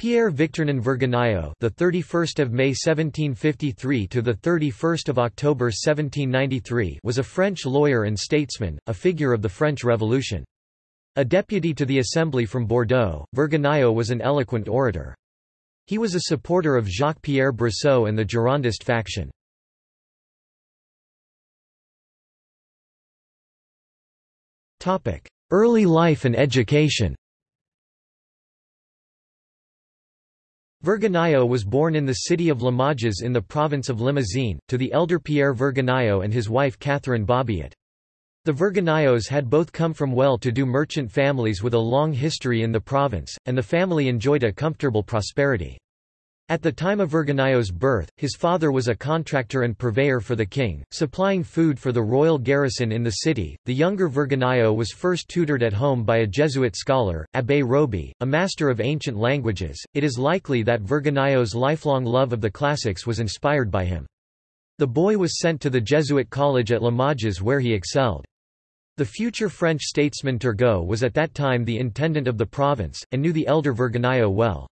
Pierre Victurnien Vergniaud, the 31st of May 1753 to the 31st of October 1793, was a French lawyer and statesman, a figure of the French Revolution. A deputy to the Assembly from Bordeaux, Vergniaud was an eloquent orator. He was a supporter of Jacques-Pierre Brissot and the Girondist faction. Early life and education Vergniaud was born in the city of Limoges in the province of Limousin, to the elder Pierre Vergniaud and his wife Catherine Bobiot. The Vergniauds had both come from well-to-do merchant families with a long history in the province, and the family enjoyed a comfortable prosperity. At the time of Vergniaud's birth, his father was a contractor and purveyor for the king, supplying food for the royal garrison in the city. The younger Vergniaud was first tutored at home by a Jesuit scholar, Abbé Roby, a master of ancient languages. It is likely that Vergniaud's lifelong love of the classics was inspired by him. The boy was sent to the Jesuit college at Limoges where he excelled. The future French statesman Turgot was at that time the intendant of the province, and knew the elder Vergniaud well.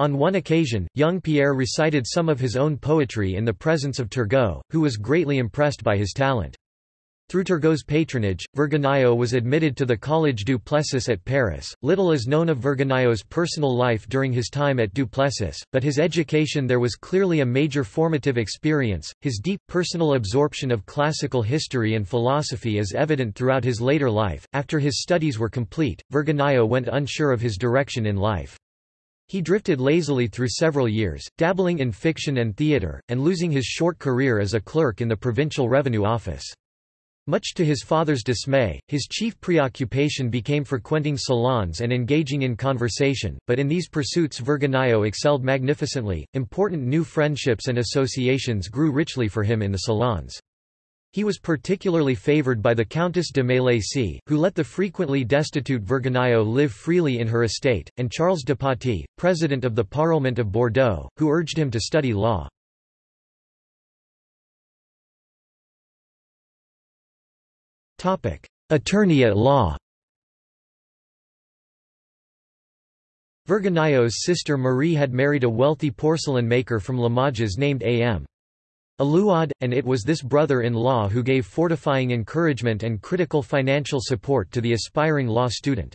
On one occasion, young Pierre recited some of his own poetry in the presence of Turgot, who was greatly impressed by his talent. Through Turgot's patronage, Vergniaud was admitted to the Collège du Plessis at Paris. Little is known of Vergniaud's personal life during his time at du Plessis, but his education there was clearly a major formative experience. His deep, personal absorption of classical history and philosophy is evident throughout his later life. After his studies were complete, Vergniaud went unsure of his direction in life. He drifted lazily through several years, dabbling in fiction and theatre, and losing his short career as a clerk in the provincial revenue office. Much to his father's dismay, his chief preoccupation became frequenting salons and engaging in conversation, but in these pursuits Vergniaud excelled magnificently. Important new friendships and associations grew richly for him in the salons. He was particularly favoured by the Countess de Mélacy, who let the frequently destitute Vergniaud live freely in her estate, and Charles de Paty, president of the Parlement of Bordeaux, who urged him to study law. Attorney at law Vergniaud's sister Marie had married a wealthy porcelain maker from Limoges named A.M. Alouad, and it was this brother-in-law who gave fortifying encouragement and critical financial support to the aspiring law student.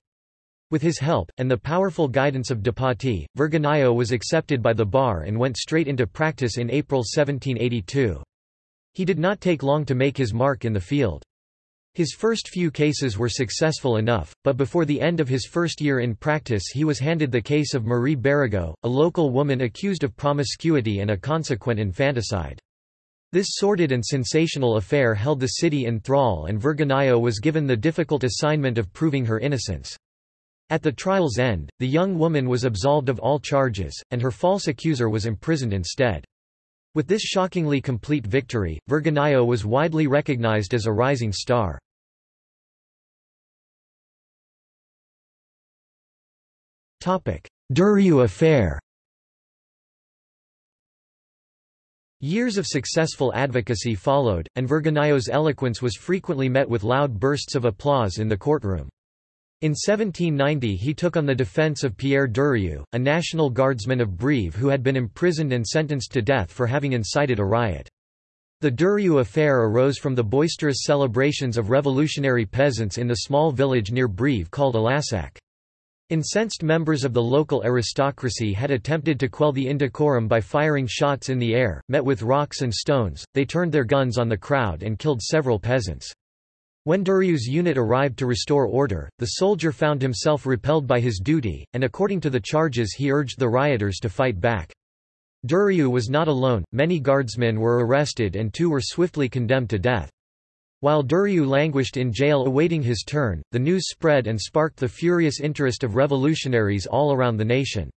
With his help, and the powerful guidance of de Paty, was accepted by the bar and went straight into practice in April 1782. He did not take long to make his mark in the field. His first few cases were successful enough, but before the end of his first year in practice he was handed the case of Marie Berigot, a local woman accused of promiscuity and a consequent infanticide. This sordid and sensational affair held the city in thrall and Vergniaud was given the difficult assignment of proving her innocence. At the trial's end, the young woman was absolved of all charges, and her false accuser was imprisoned instead. With this shockingly complete victory, Vergniaud was widely recognized as a rising star. Durieu affair Years of successful advocacy followed, and Vergniaud's eloquence was frequently met with loud bursts of applause in the courtroom. In 1790 he took on the defense of Pierre Durieu, a National Guardsman of Brive who had been imprisoned and sentenced to death for having incited a riot. The Durieu affair arose from the boisterous celebrations of revolutionary peasants in the small village near Brive called Allassac. Incensed members of the local aristocracy had attempted to quell the indecorum by firing shots in the air, met with rocks and stones, they turned their guns on the crowd and killed several peasants. When Durieu's unit arrived to restore order, the soldier found himself repelled by his duty, and according to the charges he urged the rioters to fight back. Durieu was not alone, many guardsmen were arrested and two were swiftly condemned to death. While Durieu languished in jail awaiting his turn, the news spread and sparked the furious interest of revolutionaries all around the nation.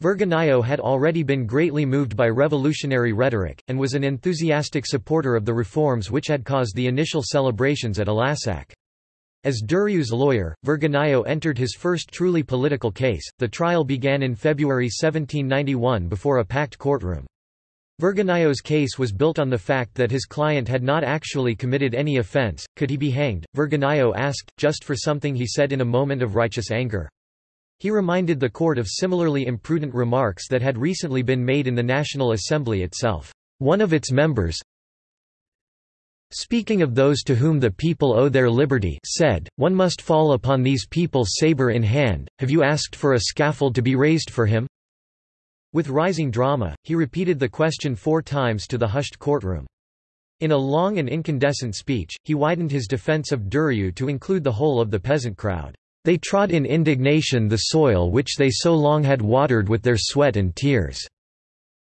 Vergniaud had already been greatly moved by revolutionary rhetoric, and was an enthusiastic supporter of the reforms which had caused the initial celebrations at Allassac. As Durieu's lawyer, Vergniaud entered his first truly political case. The trial began in February 1791 before a packed courtroom. Vergniaud's case was built on the fact that his client had not actually committed any offense. Could he be hanged? Vergniaud asked, just for something he said in a moment of righteous anger. He reminded the court of similarly imprudent remarks that had recently been made in the National Assembly itself. One of its members, speaking of those to whom the people owe their liberty said, One must fall upon these people sabre in hand, have you asked for a scaffold to be raised for him? With rising drama, he repeated the question four times to the hushed courtroom. In a long and incandescent speech, he widened his defense of Durieu to include the whole of the peasant crowd. They trod in indignation the soil which they so long had watered with their sweat and tears.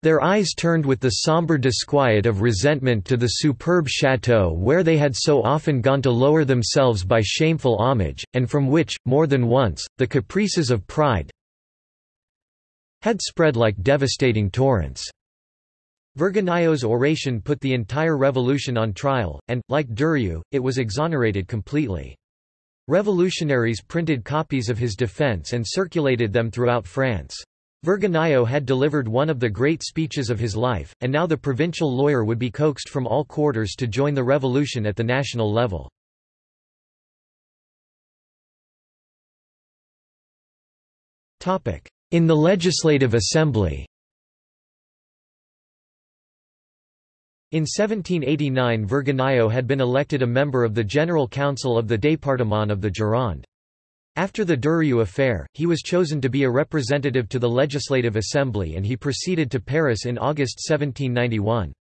Their eyes turned with the sombre disquiet of resentment to the superb chateau where they had so often gone to lower themselves by shameful homage, and from which, more than once, the caprices of pride had spread like devastating torrents. Vergniaud's oration put the entire revolution on trial, and, like Durieu, it was exonerated completely. Revolutionaries printed copies of his defense and circulated them throughout France. Vergniaud had delivered one of the great speeches of his life, and now the provincial lawyer would be coaxed from all quarters to join the revolution at the national level. In the Legislative Assembly In 1789 Vergniaud had been elected a member of the General Council of the Département of the Gironde. After the Durieu affair, he was chosen to be a representative to the Legislative Assembly and he proceeded to Paris in August 1791.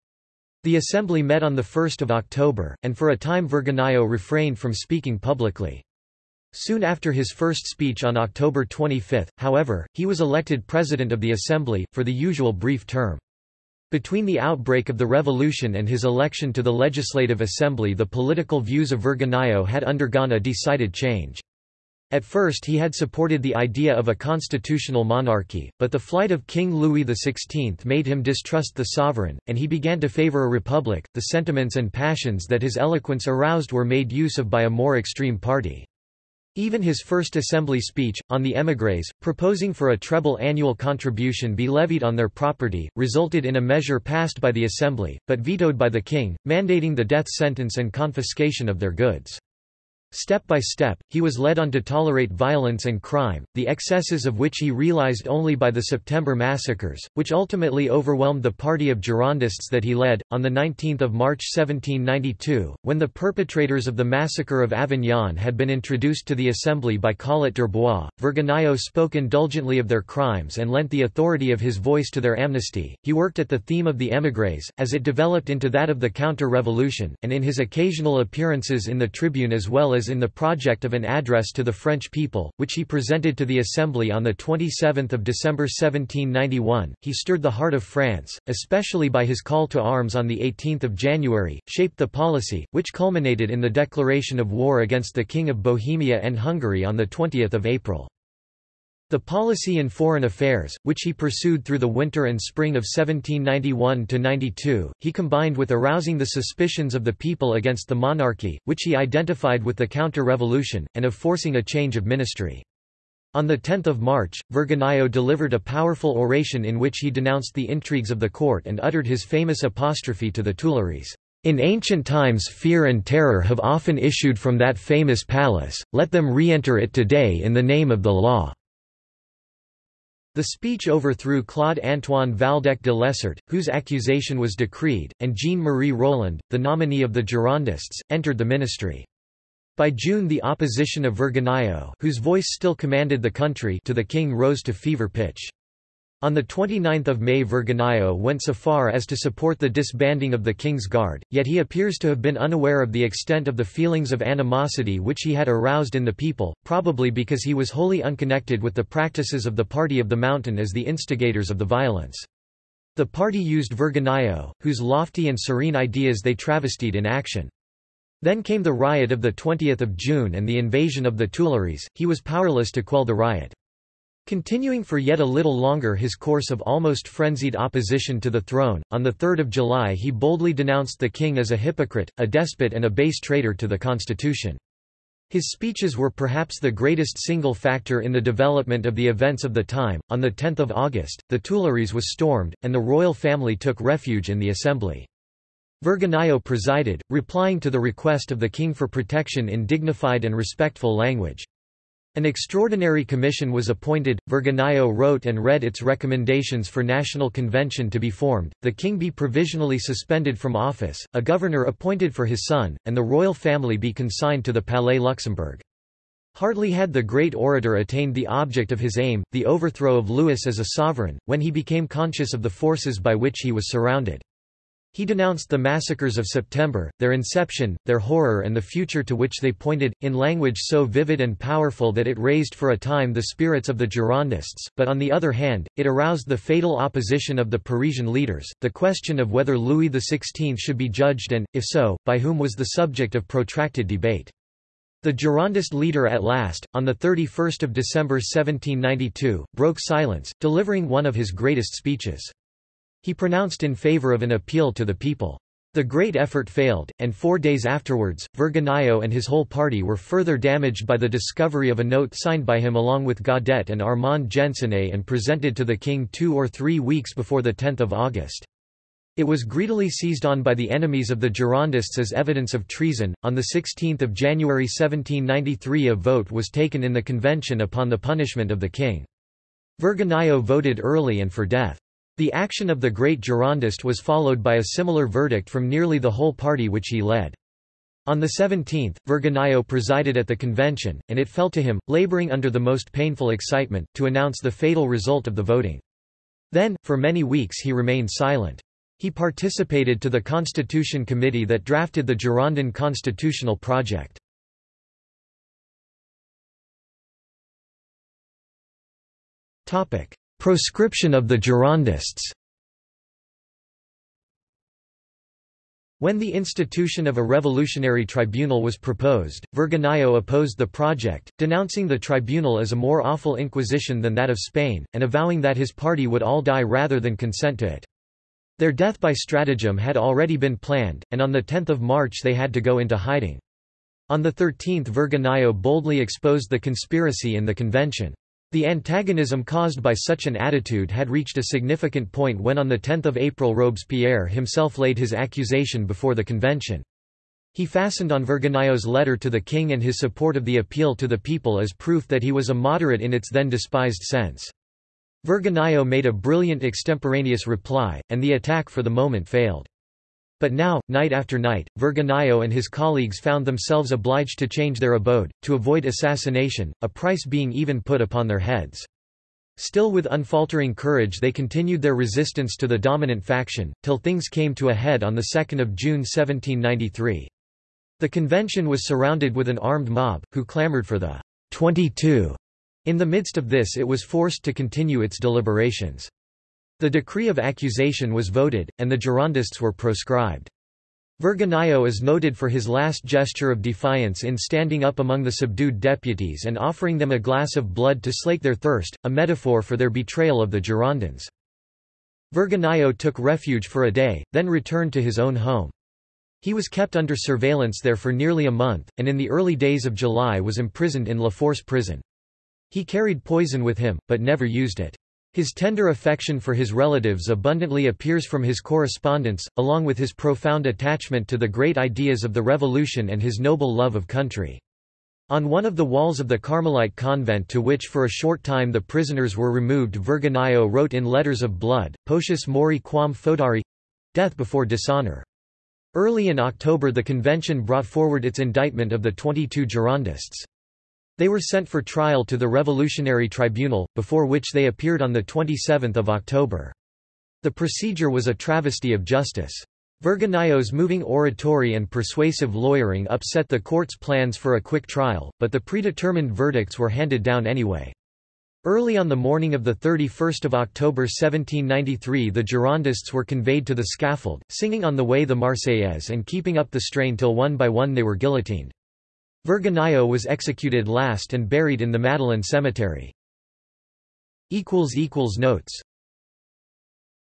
The Assembly met on 1 October, and for a time Vergniaud refrained from speaking publicly. Soon after his first speech on October 25, however, he was elected President of the Assembly, for the usual brief term. Between the outbreak of the revolution and his election to the Legislative Assembly the political views of Vergniaud had undergone a decided change. At first he had supported the idea of a constitutional monarchy, but the flight of King Louis XVI made him distrust the sovereign, and he began to favor a republic. The sentiments and passions that his eloquence aroused were made use of by a more extreme party. Even his first assembly speech, on the émigrés, proposing for a treble annual contribution be levied on their property, resulted in a measure passed by the assembly, but vetoed by the king, mandating the death sentence and confiscation of their goods. Step by step, he was led on to tolerate violence and crime, the excesses of which he realized only by the September massacres, which ultimately overwhelmed the party of Girondists that he led. On 19 March 1792, when the perpetrators of the massacre of Avignon had been introduced to the assembly by Collot d'Herbois, Vergniaud spoke indulgently of their crimes and lent the authority of his voice to their amnesty. He worked at the theme of the émigrés, as it developed into that of the counter-revolution, and in his occasional appearances in the Tribune as well as in the project of an address to the French people, which he presented to the Assembly on 27 December 1791. He stirred the heart of France, especially by his call to arms on 18 January, shaped the policy, which culminated in the declaration of war against the King of Bohemia and Hungary on 20 April. The policy in foreign affairs, which he pursued through the winter and spring of 1791–92, he combined with arousing the suspicions of the people against the monarchy, which he identified with the counter-revolution, and of forcing a change of ministry. On 10 March, Vergniaud delivered a powerful oration in which he denounced the intrigues of the court and uttered his famous apostrophe to the Tuileries. In ancient times fear and terror have often issued from that famous palace, let them re-enter it today in the name of the law. The speech overthrew Claude-Antoine Valdec de Lessart, whose accusation was decreed, and Jean-Marie Roland, the nominee of the Girondists, entered the ministry. By June the opposition of Vergniaud whose voice still commanded the country to the king rose to fever pitch. On 29 May Vergniaud went so far as to support the disbanding of the King's Guard, yet he appears to have been unaware of the extent of the feelings of animosity which he had aroused in the people, probably because he was wholly unconnected with the practices of the Party of the Mountain as the instigators of the violence. The party used Vergniaud, whose lofty and serene ideas they travestied in action. Then came the riot of 20 June and the invasion of the Tuileries, he was powerless to quell the riot. Continuing for yet a little longer his course of almost frenzied opposition to the throne, on 3 July he boldly denounced the king as a hypocrite, a despot and a base traitor to the constitution. His speeches were perhaps the greatest single factor in the development of the events of the time. On 10 August, the Tuileries was stormed, and the royal family took refuge in the assembly. Vergniaud presided, replying to the request of the king for protection in dignified and respectful language. An extraordinary commission was appointed, Vergniaud wrote and read its recommendations for national convention to be formed, the king be provisionally suspended from office, a governor appointed for his son, and the royal family be consigned to the Palais Luxembourg. Hardly had the great orator attained the object of his aim, the overthrow of Louis as a sovereign, when he became conscious of the forces by which he was surrounded. He denounced the massacres of September, their inception, their horror and the future to which they pointed, in language so vivid and powerful that it raised for a time the spirits of the Girondists, but on the other hand, it aroused the fatal opposition of the Parisian leaders. The question of whether Louis XVI should be judged and, if so, by whom was the subject of protracted debate. The Girondist leader at last, on 31 December 1792, broke silence, delivering one of his greatest speeches. He pronounced in favor of an appeal to the people. The great effort failed, and four days afterwards, Vergniaud and his whole party were further damaged by the discovery of a note signed by him along with Guadet and Armand Gensonné and presented to the king two or three weeks before 10 August. It was greedily seized on by the enemies of the Girondists as evidence of treason. On 16 January 1793 a vote was taken in the convention upon the punishment of the king. Vergniaud voted early and for death. The action of the great Girondist was followed by a similar verdict from nearly the whole party which he led. On the 17th, Vergniaud presided at the convention, and it fell to him, laboring under the most painful excitement, to announce the fatal result of the voting. Then, for many weeks he remained silent. He participated to the Constitution Committee that drafted the Girondin constitutional project. Proscription of the Girondists When the institution of a revolutionary tribunal was proposed, Vergniaud opposed the project, denouncing the tribunal as a more awful inquisition than that of Spain, and avowing that his party would all die rather than consent to it. Their death by stratagem had already been planned, and on 10 March they had to go into hiding. On the 13th Vergniaud boldly exposed the conspiracy in the convention. The antagonism caused by such an attitude had reached a significant point when on 10 April Robespierre himself laid his accusation before the convention. He fastened on Vergniaud's letter to the king and his support of the appeal to the people as proof that he was a moderate in its then despised sense. Vergniaud made a brilliant extemporaneous reply, and the attack for the moment failed. But now, night after night, Vergniaud and his colleagues found themselves obliged to change their abode, to avoid assassination, a price being even put upon their heads. Still with unfaltering courage they continued their resistance to the dominant faction, till things came to a head on 2 June 1793. The convention was surrounded with an armed mob, who clamoured for the 22. In the midst of this it was forced to continue its deliberations. The decree of accusation was voted, and the Girondists were proscribed. Vergniaud is noted for his last gesture of defiance in standing up among the subdued deputies and offering them a glass of blood to slake their thirst, a metaphor for their betrayal of the Girondins. Vergniaud took refuge for a day, then returned to his own home. He was kept under surveillance there for nearly a month, and in the early days of July was imprisoned in La Force prison. He carried poison with him, but never used it. His tender affection for his relatives abundantly appears from his correspondence, along with his profound attachment to the great ideas of the Revolution and his noble love of country. On one of the walls of the Carmelite convent to which for a short time the prisoners were removed Vergniaud wrote in letters of blood, Potius mori quam foedari—death before dishonor. Early in October the convention brought forward its indictment of the 22 Girondists. They were sent for trial to the Revolutionary Tribunal, before which they appeared on 27 October. The procedure was a travesty of justice. Vergniaud's moving oratory and persuasive lawyering upset the court's plans for a quick trial, but the predetermined verdicts were handed down anyway. Early on the morning of 31 October 1793 the Girondists were conveyed to the scaffold, singing on the way the Marseillaise and keeping up the strain till one by one they were guillotined. Vergniaud was executed last and buried in the Madeleine cemetery. Notes